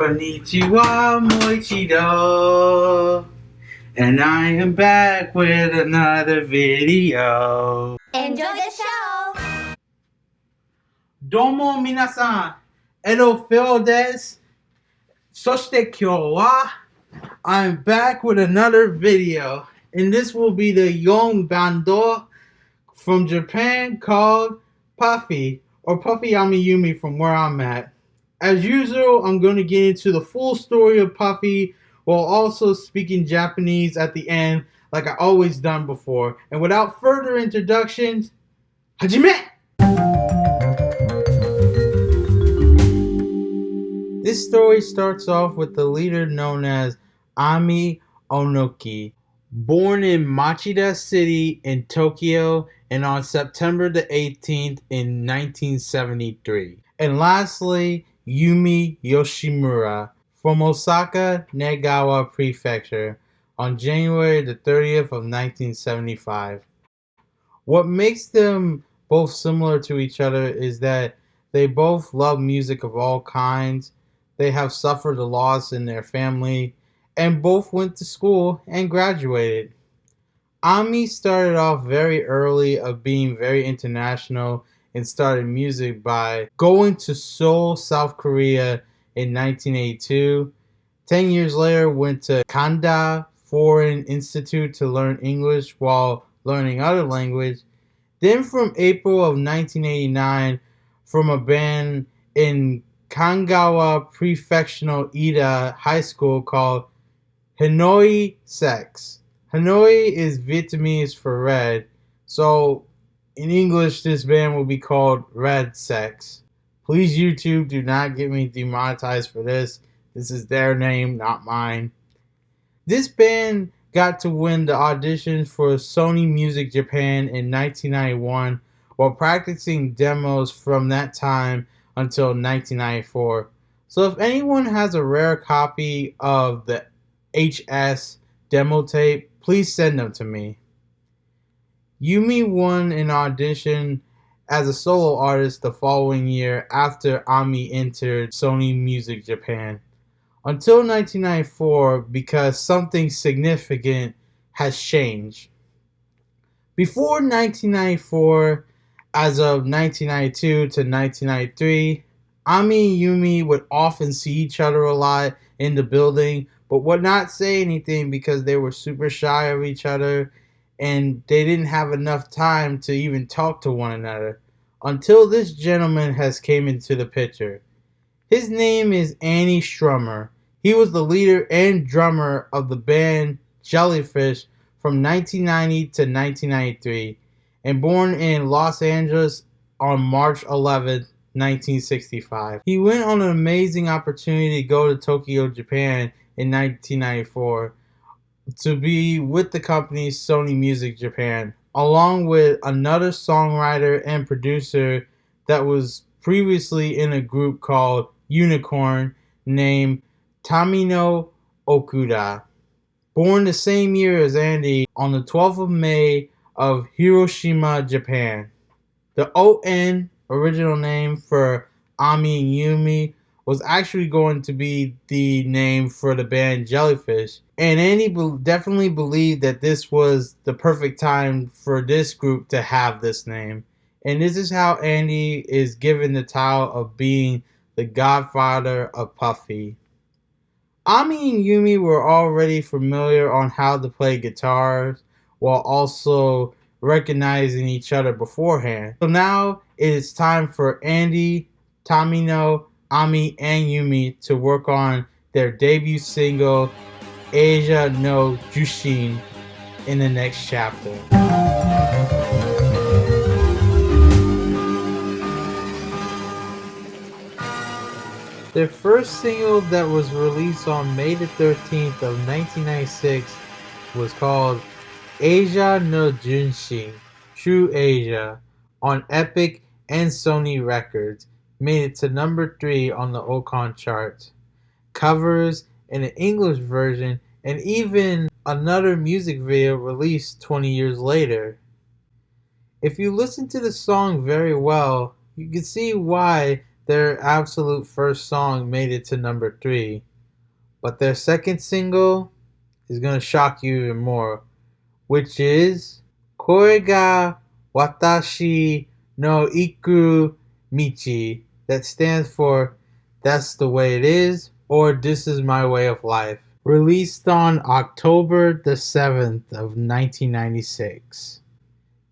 Konnichiwa, Moichido. And I am back with another video. Enjoy the show! Domo minasan, edo feo desu. Soshite kyou wa I'm back with another video. And this will be the young bando from Japan called Puffy or Puffy Ami Yumi from where I'm at. As usual, I'm going to get into the full story of Puffy while also speaking Japanese at the end like I always done before. And without further introductions, Hajime! This story starts off with the leader known as Ami Onuki, born in Machida City in Tokyo and on September the 18th in 1973. And lastly, Yumi Yoshimura from Osaka, Nagawa Prefecture on January the 30th of 1975. What makes them both similar to each other is that they both love music of all kinds, they have suffered a loss in their family, and both went to school and graduated. Ami started off very early of being very international and started music by going to Seoul, South Korea in 1982. Ten years later, went to Kanda Foreign Institute to learn English while learning other language. Then from April of 1989, from a band in Kanagawa Prefectural Ida High School called Hanoi Sex. Hanoi is Vietnamese for red, so in English, this band will be called Red Sex. Please, YouTube, do not get me demonetized for this. This is their name, not mine. This band got to win the auditions for Sony Music Japan in 1991 while practicing demos from that time until 1994. So if anyone has a rare copy of the HS demo tape, please send them to me. Yumi won an audition as a solo artist the following year after Ami entered Sony Music Japan. Until 1994, because something significant has changed. Before 1994, as of 1992 to 1993, Ami and Yumi would often see each other a lot in the building, but would not say anything because they were super shy of each other and they didn't have enough time to even talk to one another until this gentleman has came into the picture. His name is Andy Sturmer. He was the leader and drummer of the band Jellyfish from 1990 to 1993 and born in Los Angeles on March 11, 1965. He went on an amazing opportunity to go to Tokyo, Japan in 1994 to be with the company Sony Music Japan, along with another songwriter and producer that was previously in a group called Unicorn named Tamino Okuda. Born the same year as Andy on the 12th of May of Hiroshima, Japan. The ON, original name for Ami and Yumi, was actually going to be the name for the band Jellyfish. And Andy be- definitely believed that this was the perfect time for this group to have this name. And this is how Andy is given the title of being the godfather of Puffy. Ami and Yumi were already familiar on how to play guitars while also recognizing each other beforehand. So now it is time for Andy, Tamino, Ami, and Yumi to work on their debut single, Asia no Junshin, in the next chapter. Their first single that was released on May the 13th of 1996 was called Asia no Junshin, True Asia, on Epic and Sony Records made it to number three on the Oricon chart. Covers in an English version and even another music video released 20 years later. If you listen to the song very well, you can see why their absolute first song made it to number three, but their second single is gonna shock you even more, which is Kore ga Watashi no Iku Michi. That stands for That's the Way It Is or This Is My Way of Life. Released on October the 7th of 1996.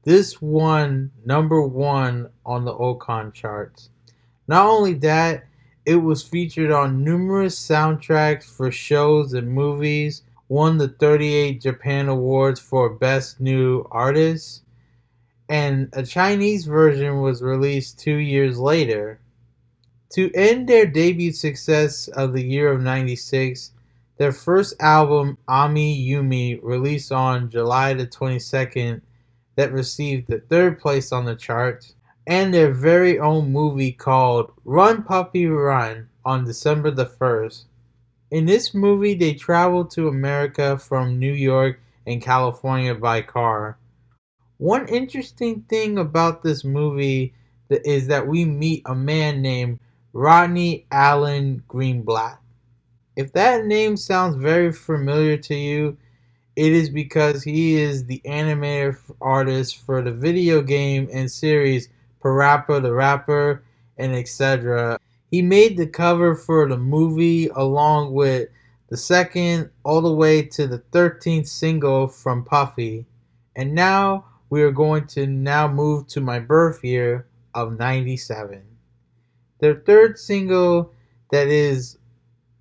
This won number one on the Oricon charts. Not only that, it was featured on numerous soundtracks for shows and movies, won the 38 Japan Awards for Best New Artist, and a Chinese version was released two years later. To end their debut success of the year of 96, their first album, Ami Yumi, released on July the 22nd, that received the third place on the charts, and their very own movie called Run Puppy Run on December the 1st. In this movie, they traveled to America from New York and California by car. One interesting thing about this movie is that we meet a man named Rodney Allen Greenblatt. If that name sounds very familiar to you, it is because he is the animator artist for the video game and series Parappa the Rapper and etc. He made the cover for the movie along with the second all the way to the 13th single from Puffy. And now we are going to now move to my birth year of 97. Their third single that is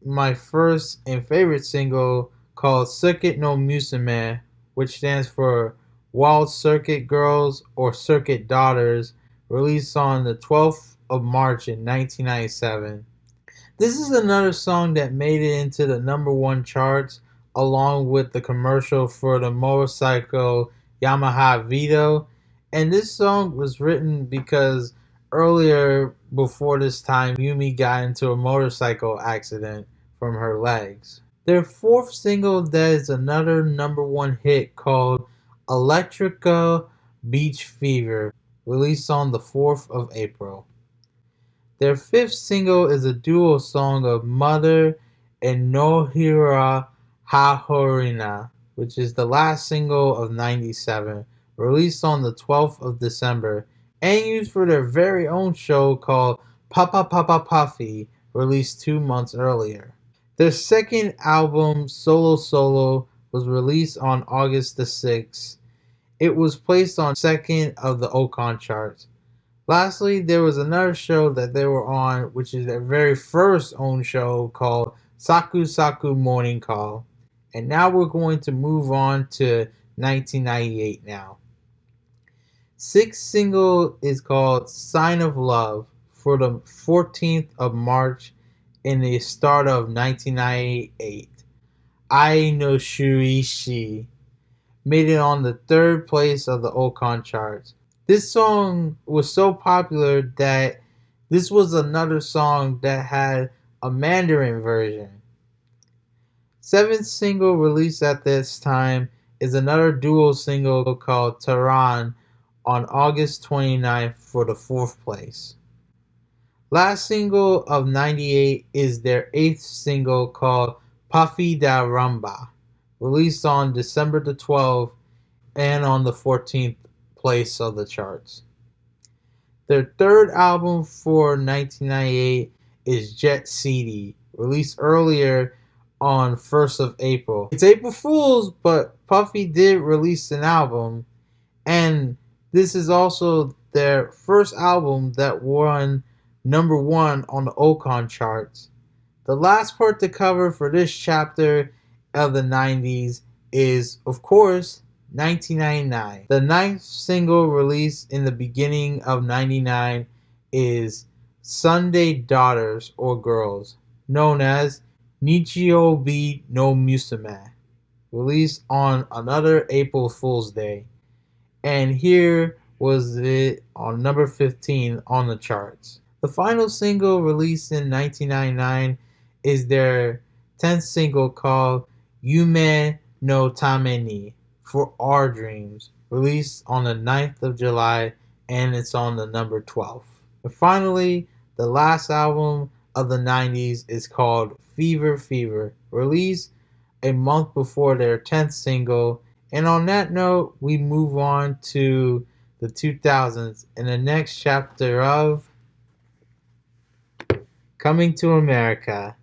my first and favorite single called Circuit no Musume, which stands for Wild Circuit Girls or Circuit Daughters, released on the 12th of March in 1997. This is another song that made it into the number one charts along with the commercial for the motorcycle Yamaha Vito. And this song was written because earlier before this time, Yumi got into a motorcycle accident from her legs. Their fourth single that is another number one hit called Electrica Beach Fever, released on the 4th of April. Their fifth single is a duo song of Mother and Nohira Hahorina, which is the last single of 97, released on the 12th of December, and used for their very own show called Papa Papa Puffy, released two months earlier. Their second album, Solo Solo, was released on August the 6th. It was placed on second of the Oricon charts. Lastly, there was another show that they were on, which is their very first own show called Saku Saku Morning Call. And now we're going to move on to 1998 now. Sixth single is called Sign of Love for the 14th of March in the start of 1998. I Shuishi made it on the third place of the Oricon charts. This song was so popular that this was another song that had a Mandarin version. Seventh single released at this time is another dual single called Tehran on August 29th for the fourth place. Last single of 98 is their eighth single called Puffy da Rumba, released on December the 12th and on the 14th place of the charts. Their third album for 1998 is Jet CD, released earlier on 1st of April. It's April Fool's, but Puffy did release an album, and this is also their first album that won number one on the Oricon charts. The last part to cover for this chapter of the 90s is, of course, 1999. The ninth single released in the beginning of 99 is Sunday Daughters or Girls, known as Nichiobi no Musume, released on another April Fool's Day. And here was it on number 15 on the charts. The final single released in 1999 is their 10th single called Yume no Tameni for Our Dreams, released on the 9th of July and it's on the number 12. And finally, The last album of the 90s is called Fever Fever, released a month before their 10th single. And on that note, we move on to the 2000s in the next chapter of Coming to America.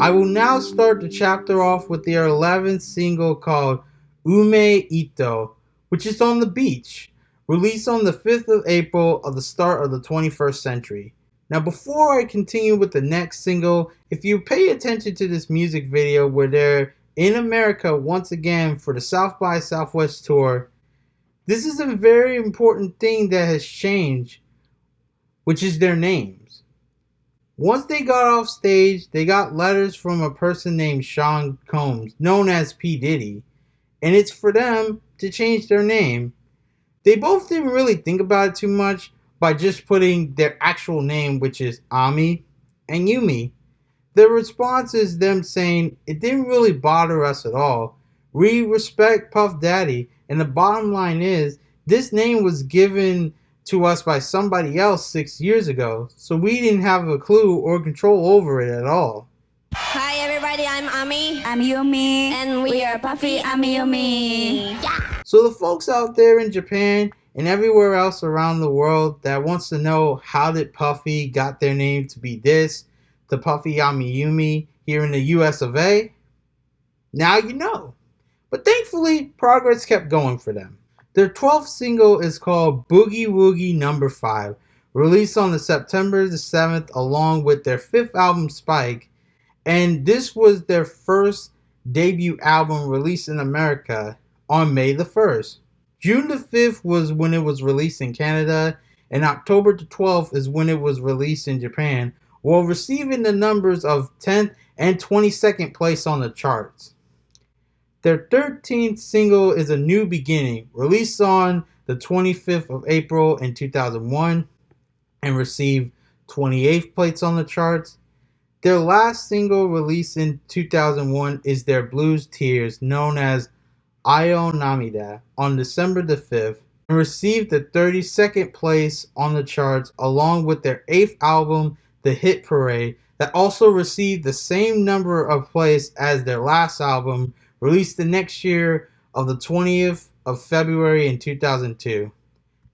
I will now start the chapter off with their 11th single called Ume Ito, which is on the beach, released on the 5th of April of the start of the 21st century. Now, before I continue with the next single, if you pay attention to this music video where they're in America once again for the South by Southwest tour, this is a very important thing that has changed, which is their names. Once they got off stage, they got letters from a person named Sean Combs, known as P. Diddy, and it's for them to change their name. They both didn't really think about it too much by just putting their actual name, which is Ami and Yumi. The response is them saying it didn't really bother us at all. We respect Puff Daddy, and the bottom line is this name was given to us by somebody else six years ago, so we didn't have a clue or control over it at all. Hi everybody, I'm Ami. I'm Yumi. And we, we are are Puffy Puffy Ami Yumi. Yeah. So the folks out there in Japan and everywhere else around the world that wants to know how did Puffy got their name to be this, the Puffy Ami Yumi here in the US of A, now you know. But thankfully, progress kept going for them. Their 12th single is called Boogie Woogie Number 5, released on the September the 7th along with their fifth album Spike, and this was their first debut album released in America on May the 1st. June the 5th was when it was released in Canada, and October the 12th is when it was released in Japan, while receiving the numbers of 10th and 22nd place on the charts. Their 13th single is A New Beginning, released on the 25th of April in 2001 and received 28th place on the charts. Their last single released in 2001 is their Blues Tears, known as Ayo Namida, on December the 5th, and received the 32nd place on the charts along with their 8th album, The Hit Parade, that also received the same number of plays as their last album, released the next year of the 20th of February in 2002.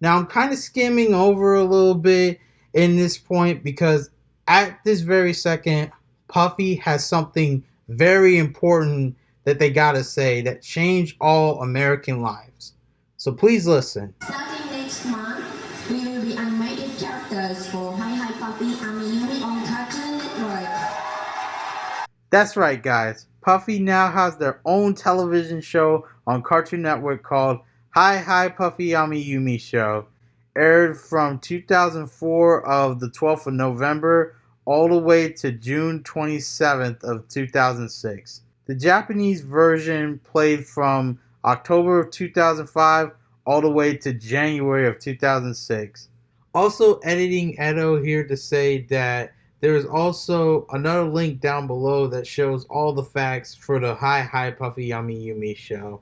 Now I'm kind of skimming over a little bit in this point because at this very second, Puffy has something very important that they gotta say that change all American lives. So please listen. Starting next month, we will be animated characters for Hi Hi Puffy Ami Yumi on Cartoon Network. That's right, guys. Puffy now has their own television show on Cartoon Network called Hi Hi Puffy Ami Yumi Show. Aired from 2004 of the 12th of November all the way to June 27th of 2006. The Japanese version played from October of 2005 all the way to January of 2006. Also, editing Edo here to say that there is also another link down below that shows all the facts for the Hi Hi Puffy Ami Yumi show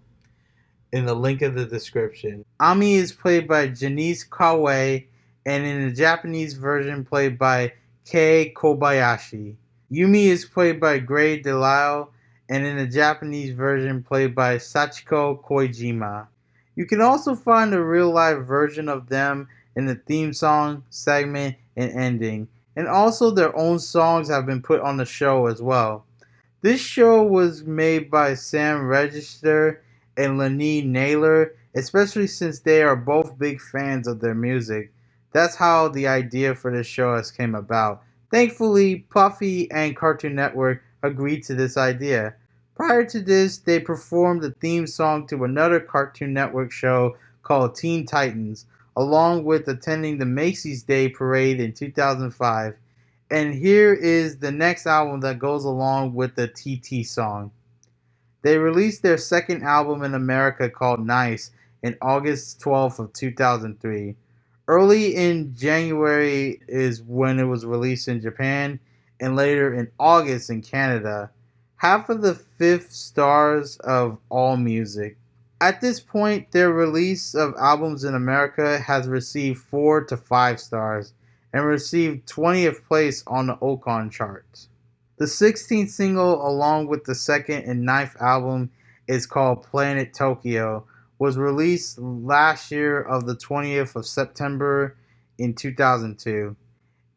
in the link of the description. Ami is played by Janice Kawaye and in the Japanese version played by Kei Kobayashi. Yumi is played by Grey DeLisle and in the Japanese version played by Sachiko Koijima. You can also find a real life version of them in the theme song, segment, and ending, and also their own songs have been put on the show as well. This show was made by Sam Register and Lenny Naylor, especially since they are both big fans of their music. That's how the idea for this show has came about. Thankfully, Puffy and Cartoon Network agreed to this idea. Prior to this, they performed the theme song to another Cartoon Network show called Teen Titans, along with attending the Macy's Day Parade in 2005. And here is the next album that goes along with the TT song. They released their second album in America called Nice in August 12th of 2003. Early in January is when it was released in Japan and later in August in Canada. Half of the fifth stars of All Music. At this point, their release of albums in America has received 4 to 5 stars and received 20th place on the Oricon charts. The 16th single, along with the second and ninth album, is called Planet Tokyo, was released last year of the 20th of September in 2002,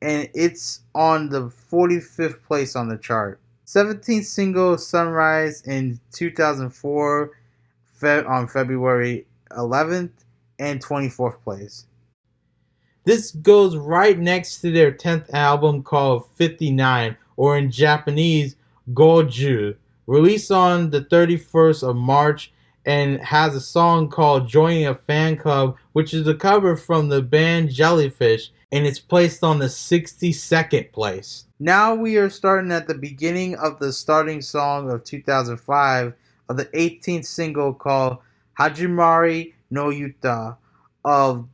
and it's on the 45th place on the chart. 17th single Sunrise in 2004 fe- on February 11th and 24th place. This goes right next to their 10th album called 59 or in Japanese Goju, released on the 31st of March and has a song called Joining a Fan Club, which is a cover from the band Jellyfish, and it's placed on the 62nd place. Now we are starting at the beginning of the starting song of 2005 of the 18th single called Hajimari no Yuta of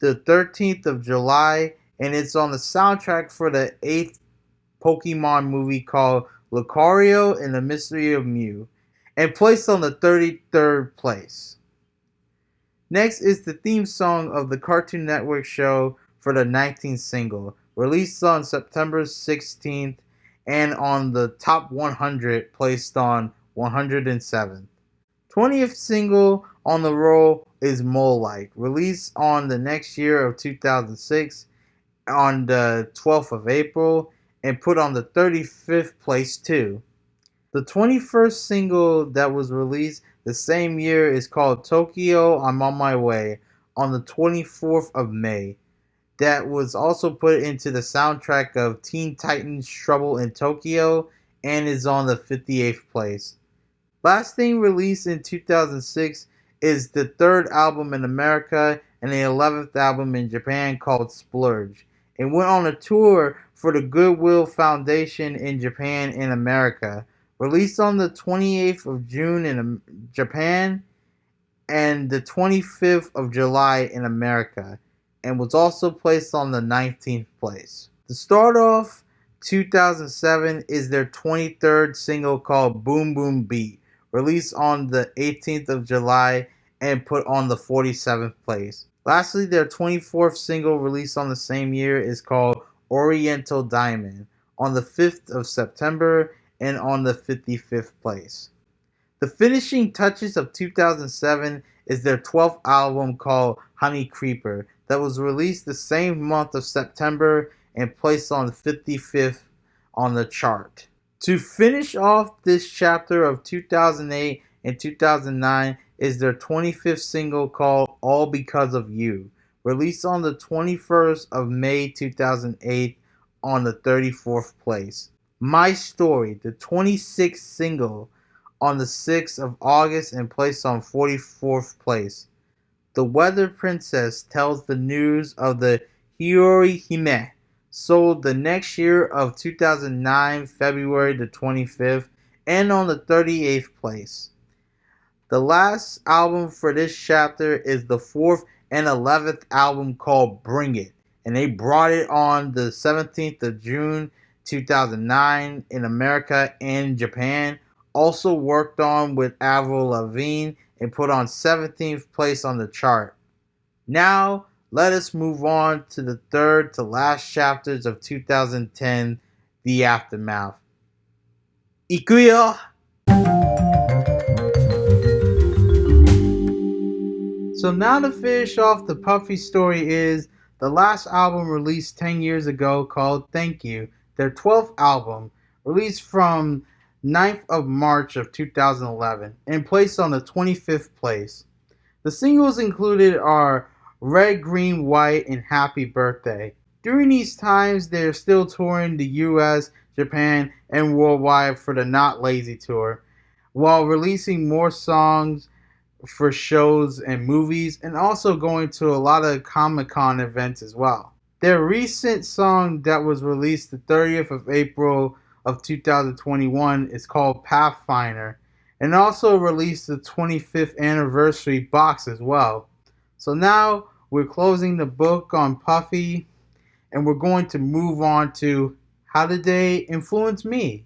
the 13th of July, and it's on the soundtrack for the 8th Pokemon movie called Lucario and the Mystery of Mew and placed on the 33rd place. Next is the theme song of the Cartoon Network show for the 19th single, released on September 16th and on the top 100, placed on 107th. 20th single on the roll is Mole Like, released on the next year of 2006 on the 12th of April and put on the 35th place too. The 21st single that was released the same year is called Tokyo I'm on My Way on the 24th of May. That was also put into the soundtrack of Teen Titans Trouble in Tokyo and is on the 58th place. Last thing released in 2006 is the third album in America and the 11th album in Japan called Splurge. And went on a tour for the Goodwill Foundation in Japan and America. Released on the 28th of June in Japan and the 25th of July in America, and was also placed on the 19th place. To start off, 2007 is their 23rd single called Boom Boom Beat, released on the 18th of July and put on the 47th place. Lastly, their 24th single released on the same year is called Oriental Diamond on the 5th of September and on the 55th place. The finishing touches of 2007 is their 12th album called Honey Creeper that was released the same month of September and placed on 55th on the chart. To finish off this chapter of 2008 and 2009 is their 25th single called All Because of You, released on the 21st of May 2008 on the 34th place. My Story, the 26th single on the 6th of August and placed on 44th place. The Weather Princess tells the news of the Hiyori Hime, sold the next year of 2009, February the 25th, and on the 38th place. The last album for this chapter is the fourth and 11th album called Bring It, and they brought it on the 17th of June 2009 in America and Japan. Also worked on with Avril Lavigne and put on 17th place on the chart. Now, let us move on to the third to last chapters of 2010, The Aftermath. Ikuyo! So now to finish off the Puffy story is the last album released 10 years ago called Thank You their 12th album, released from 9th of March of 2011 and placed on the 25th place. The singles included are Red, Green, White, and Happy Birthday. During these times, they are still touring the US, Japan, and worldwide for the Not Lazy Tour, while releasing more songs for shows and movies, and also going to a lot of Comic Con events as well. Their recent song that was released the 30th of April of 2021 is called Pathfinder and also released the 25th anniversary box as well. So now we're closing the book on Puffy and we're going to move on to how did they influence me?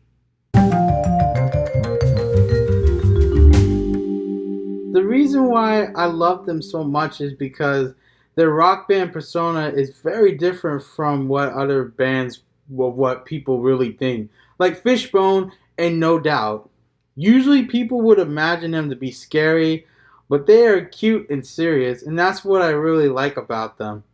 The reason why I love them so much is because their rock band persona is very different from what other bands what people really think. Like Fishbone and No Doubt. Usually people would imagine them to be scary, but they are cute and serious, and that's what I really like about them.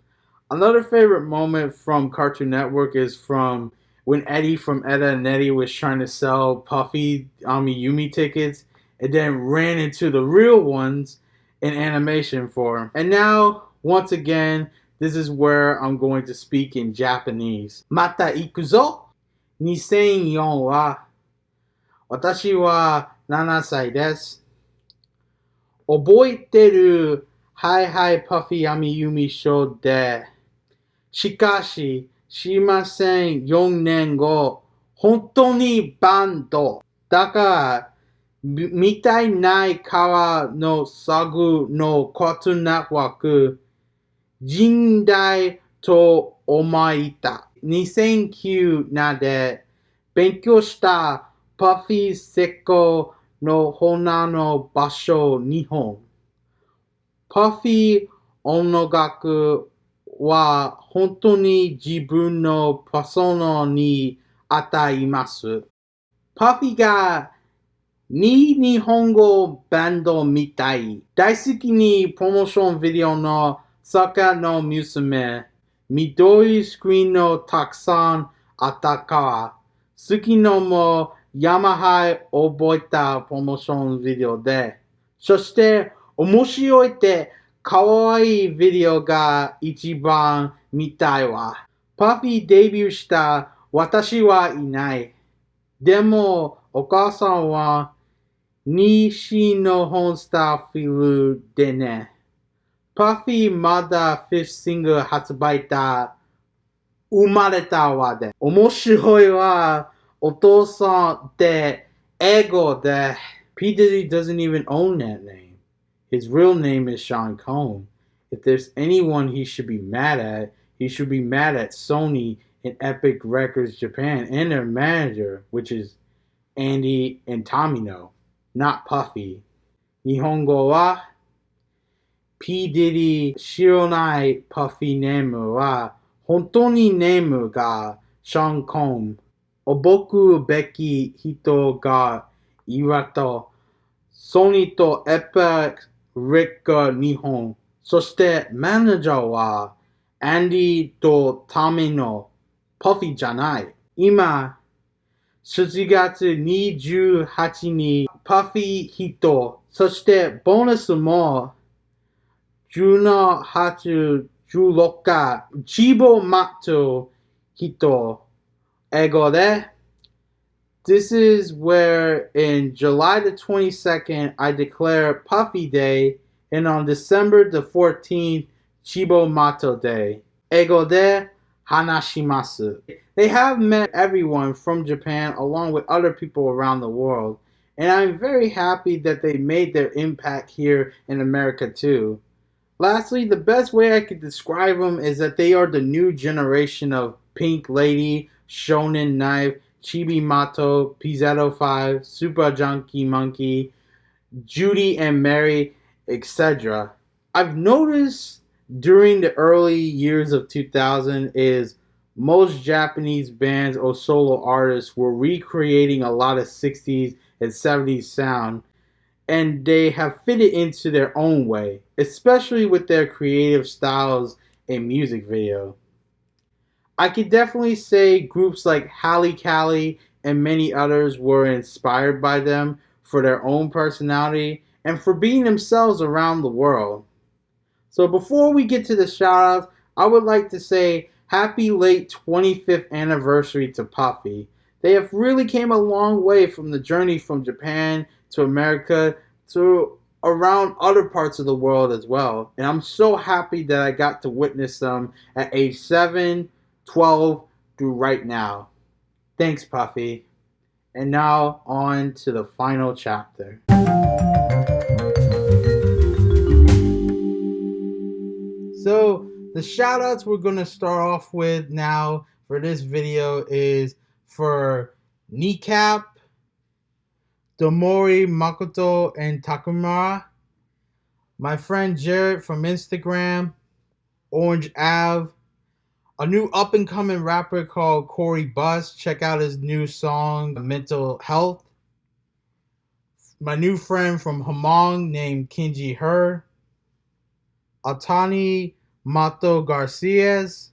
Another favorite moment from Cartoon Network is from when Eddie from Edda and Eddie was trying to sell Puffy um, Amiyumi tickets and then ran into the real ones in animation form. And now, once again, this is where I'm going to speak in Japanese. Mata ikuzo? 2004は私は7歳です。覚えてるはいはいパフィアミユミショーで。しかし、しません4年後、本当にバンド。だから、みたいない川のサグのコトナッワーク、人代と思いた。2009年で勉強したパフィーセコの花の場所日本。パフィー音楽は本当に自分のパソナに与えます。パフィーがに日本語バンドみたい。大好きにプロモーションビデオの坂の娘。緑スクリーンのたくさんあったから。好きのもヤマハ覚えたプロモーションビデオで。そして面白いって可愛いビデオが一番見たいわ。パフィーデビューした私はいない。でもお母さんは西の本スタッフィルでね。パフィーまだフィッシング発売だ。生まれたわで。面白いわ。お父さんって英語で。P. Diddy doesn't even own that name. His real name is Sean Combs. If there's anyone he should be mad at, he should be mad at Sony and Epic Records Japan and their manager, which is Andy and Tomino, not Puffy. Nihongo wa P.D.D. 知らないパフィネームは、本当にネームがシャンコン。おぼくべき人がいると、ソニーとエペリカ日本。そしてマネージャーは、アンディとタミのパフィじゃない。今、7月28日にパフィ人、そしてボーナスも Juno Hatsu Juloka Cibo Matto Hito Egore. This is where in July the 22nd I declare Puffy Day and on December the 14th Cibo Matto Day. Egode Hanashimasu. They have met everyone from Japan along with other people around the world and I'm very happy that they made their impact here in America too. Lastly, the best way I could describe them is that they are the new generation of Pink Lady, Shonen Knife, Cibo Matto, Pizzicato 5, Super Junkie Monkey, Judy and Mary, etc. I've noticed during the early years of 2000 is most Japanese bands or solo artists were recreating a lot of 60s and 70s sound and they have fitted into their own way, especially with their creative styles and music video. I could definitely say groups like Halcali and many others were inspired by them for their own personality and for being themselves around the world. So before we get to the shoutouts, I would like to say happy late 25th anniversary to Puffy. They have really came a long way from the journey from Japan to America to around other parts of the world as well. And I'm so happy that I got to witness them at age 7, 12 through right now. Thanks, Puffy. And now on to the final chapter. So the shoutouts we're going to start off with now for this video is for Kneecap, Domori, Makoto, and Takumara. my friend Jared from Instagram, Orange Ave, a new up and coming rapper called Corey Bus. Check out his new song, Mental Health. My new friend from Hamong named Kinji Her. Atani Mato Garcias.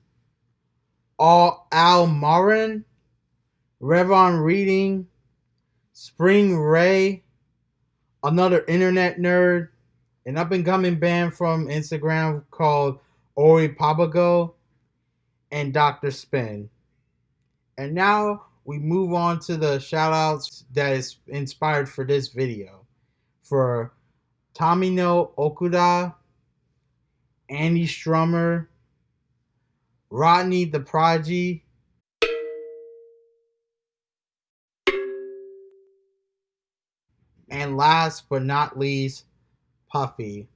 Al Marin. Revon Reading. Spring Ray. Another internet nerd. An up and coming band from Instagram called Ori Papago and Dr. Spin. And now we move on to the shout outs that is inspired for this video. For Tomino Okuda, Andy Sturmer, Rodney the Prodigy, and last but not least, Puffy.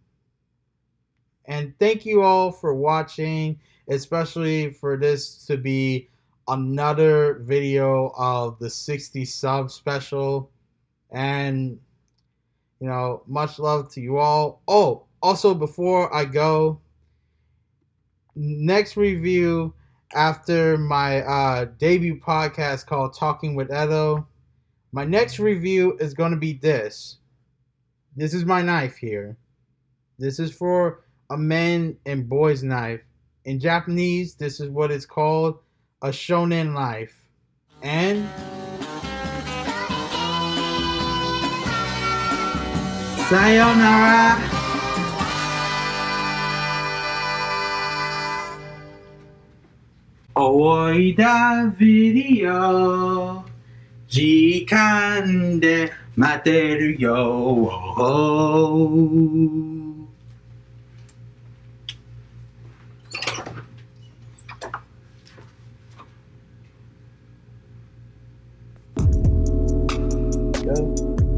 And thank you all for watching, especially for this to be another video of the 60 sub special. And, you know, much love to you all. Oh, also, before I go, next review after my uh, debut podcast called Talking with Edo, my next review is going to be this. This is my knife here. This is for a man and boy's knife. In Japanese, this is what it's called a shonen knife. And sayonara. Oi da video 時間で待てるよ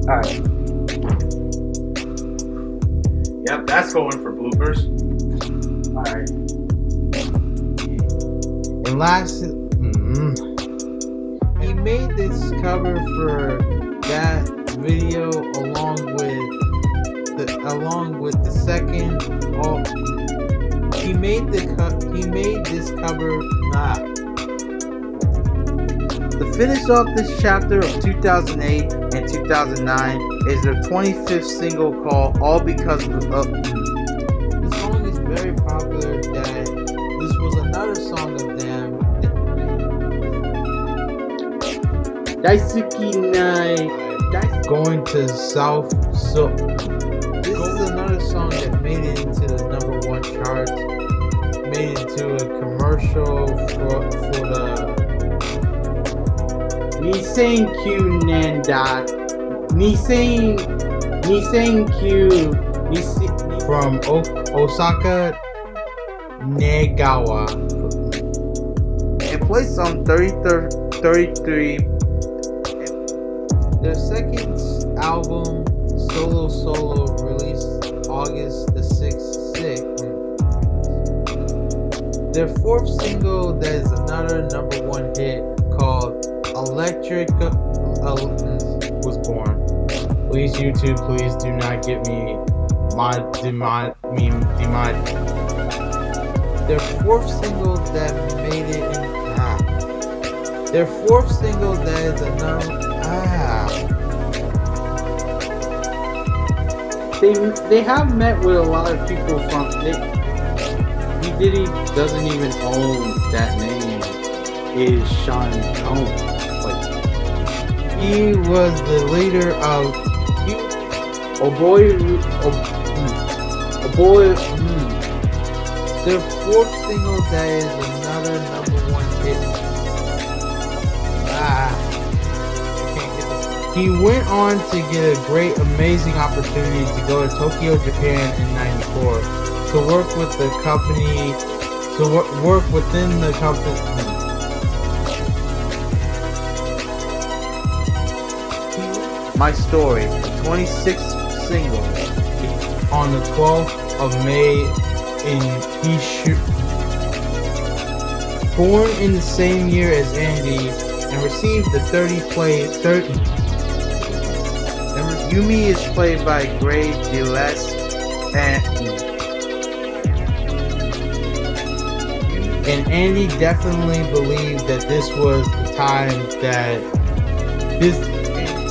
Alright. Yep, that's going for bloopers. Alright. And last, mm, he made this cover for that video along with the along with the second. Oh, he made the. He made this cover. Ah. To finish off this chapter of 2008 and 2009 is their 25th single called All Because of Daisuki Nai going to South. So this is another song that made it into the number one chart. Made it into a commercial for for the Nisenkyu Nanda Nisen Nisenkyu Nisen from o- Osaka Negawa It placed on 30, 33 their second album Solo Solo released August the 6th 6th their fourth single that is another number one hit called Electric uh, was born. Please, YouTube, please do not get me mod, demod, me, demod. Their fourth single that made it in ah. Their fourth single that is a ah. They they have met with a lot of people from they. He Diddy doesn't even own that name. Is Sean Combs. He was the leader of he, boy mm, oh boy mm. their fourth single that is another number he went on to get a great amazing opportunity to go to Tokyo Japan in 94 to work with the company to wor- work within the company My Story, the 26th single, on the 12th of May in Hishu. Born in the same year as Andy and received the 30 play 30. Yumi is played by Gray DeLess and and Andy definitely believed that this was the time that this.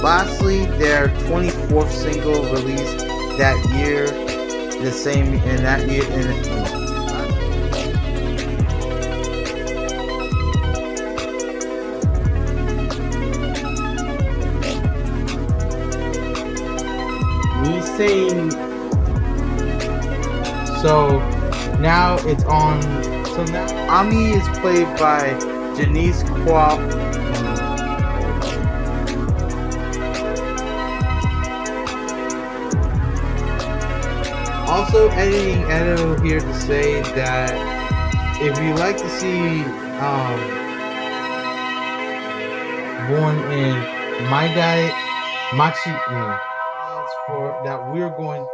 Lastly, their 24th single released that year, the same in that year. In, so now it's on. So now Ami is played by Janice Kawaye also editing Edo here to say that if you like to see um, born in my guy Machi mm, we're going